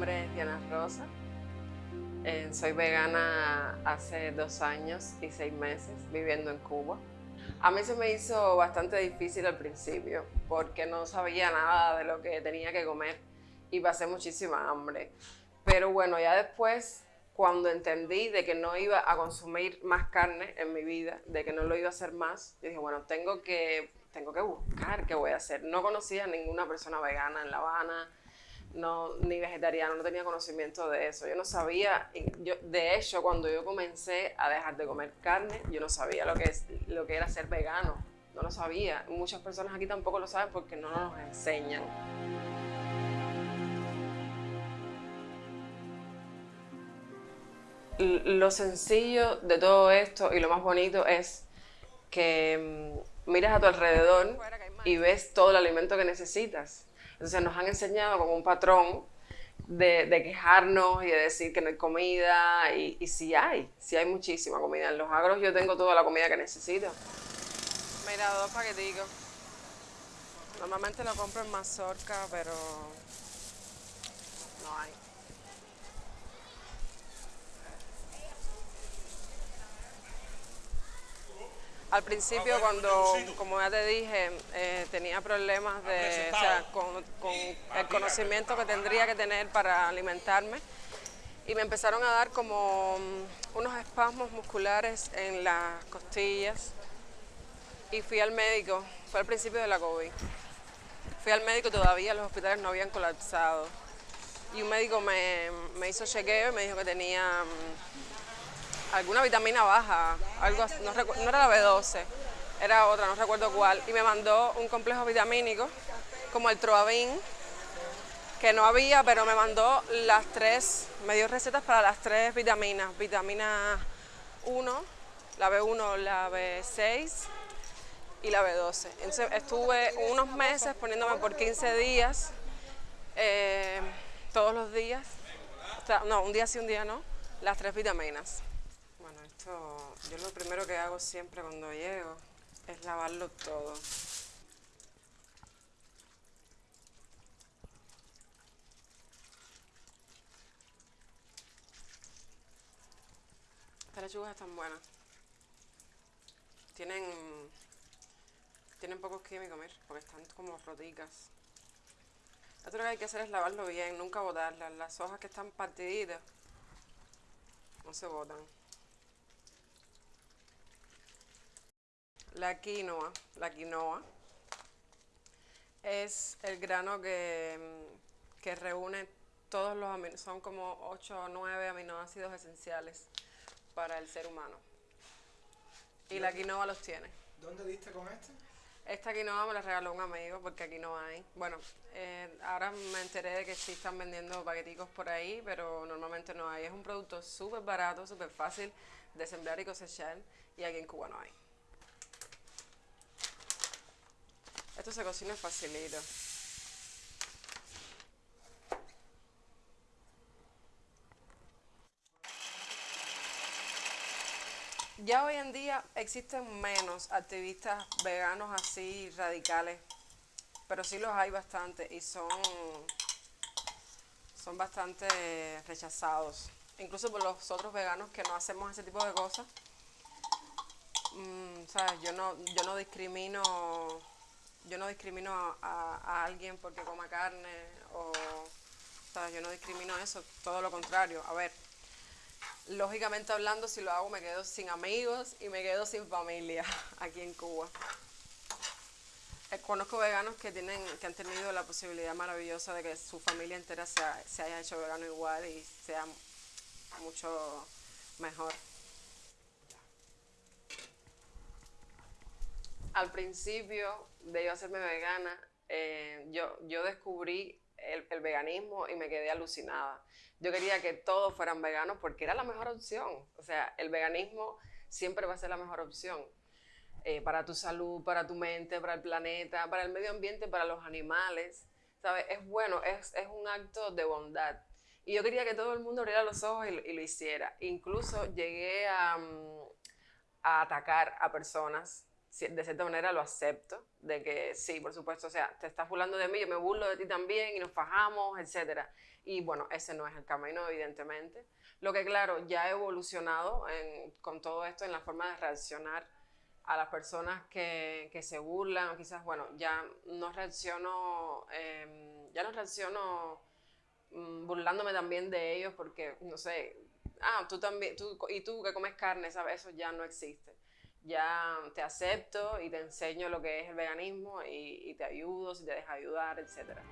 nombre es Diana Rosa. Eh, soy vegana hace dos años y seis meses viviendo en Cuba. A mí se me hizo bastante difícil al principio porque no sabía nada de lo que tenía que comer y pasé muchísima hambre. Pero bueno, ya después, cuando entendí de que no iba a consumir más carne en mi vida, de que no lo iba a hacer más, dije, bueno, tengo que, tengo que buscar qué voy a hacer. No conocía a ninguna persona vegana en La Habana, no, ni vegetariano, no tenía conocimiento de eso. Yo no sabía, yo, de hecho, cuando yo comencé a dejar de comer carne, yo no sabía lo que, es, lo que era ser vegano. No lo sabía. Muchas personas aquí tampoco lo saben porque no nos enseñan. Lo sencillo de todo esto y lo más bonito es que mm, miras a tu alrededor y ves todo el alimento que necesitas entonces nos han enseñado como un patrón de, quejarnos y de decir que no hay comida, y, y sí hay, sí hay muchísima comida. En los agros yo tengo toda la comida que necesito. Mira, dos paqueticos. Normalmente lo compro en mazorca, pero no hay. Al principio, cuando, como ya te dije, eh, tenía problemas de, con, el conocimiento que tendría que tener para alimentarme. Y me empezaron a dar como mm, unos espasmos musculares en las costillas. Y fui al médico, fue al principio de la COVID. Fui al médico, todavía los hospitales no habían colapsado. Y un médico me, me hizo chequeo y me dijo que tenía mm, alguna vitamina baja, algo no, era la B12, era otra, no recuerdo cuál, y me mandó un complejo vitamínico como el Troavin, que no había, pero me mandó las tres, me dio recetas para las tres vitaminas, vitamina 1, la B1, la B6 y la B12. Entonces estuve unos meses poniéndome por 15 días, eh, todos los días, no, un día sí, un día no, las tres vitaminas yo lo primero que hago siempre cuando llego es lavarlo todo. Estas lechugas están buenas. Tienen, tienen pocos químicos, mir, porque están como roticas. Lo que hay que hacer es lavarlo bien, nunca botarlas. Las hojas que están partiditas no se botan. La quinoa, la quinoa es el grano que, mm, que reúne todos los aminoácidos, son como 8 o 9 aminoácidos esenciales para el ser humano. Y la quinoa los tiene. ¿Dónde diste con este? Esta quinoa me la regaló un amigo porque aquí no hay. Bueno, eh, ahora me enteré de que sí están vendiendo paqueticos por ahí, pero normalmente no hay. Es un producto súper barato, súper fácil de sembrar y cosechar y aquí en Cuba no hay. Esto se cocina facilito. Ya hoy en día existen menos activistas veganos así radicales, pero sí los hay bastante y son, son bastante rechazados. Incluso por los otros veganos que no hacemos ese tipo de cosas. Mm, yo no, yo no discrimino yo no discrimino a, alguien porque coma carne o, sea, Yo no discrimino eso, todo lo contrario. A ver, lógicamente hablando, si lo hago me quedo sin amigos y me quedo sin familia aquí en Cuba. Eh, conozco veganos que tienen que han tenido la posibilidad maravillosa de que su familia entera se, se haya hecho vegano igual y sea mucho mejor. Al principio de yo hacerme vegana, eh, yo, yo descubrí el, veganismo y me quedé alucinada. Yo quería que todos fueran veganos porque era la mejor opción. O sea, el veganismo siempre va a ser la mejor opción. Eh, para tu salud, para tu mente, para el planeta, para el medio ambiente, para los animales. ¿Sabes? Es bueno, es, un acto de bondad. Y yo quería que todo el mundo abriera los ojos y, lo hiciera. Incluso llegué a, mm, a atacar a personas de cierta manera lo acepto, de que sí, por supuesto, o sea, te estás burlando de mí, yo me burlo de ti también y nos fajamos, etc. Y bueno, ese no es el camino, evidentemente. Lo que claro, ya he evolucionado con todo esto en la forma de reaccionar a las personas que, que se burlan, o quizás, bueno, ya no reacciono, em, ya no reacciono mm, burlándome también de ellos porque, no sé, ah, tú también, tú, y tú que comes carne, ¿sabes? Eso ya no existe ya te acepto y te enseño lo que es el veganismo y, y te ayudo si te deja ayudar, etcétera.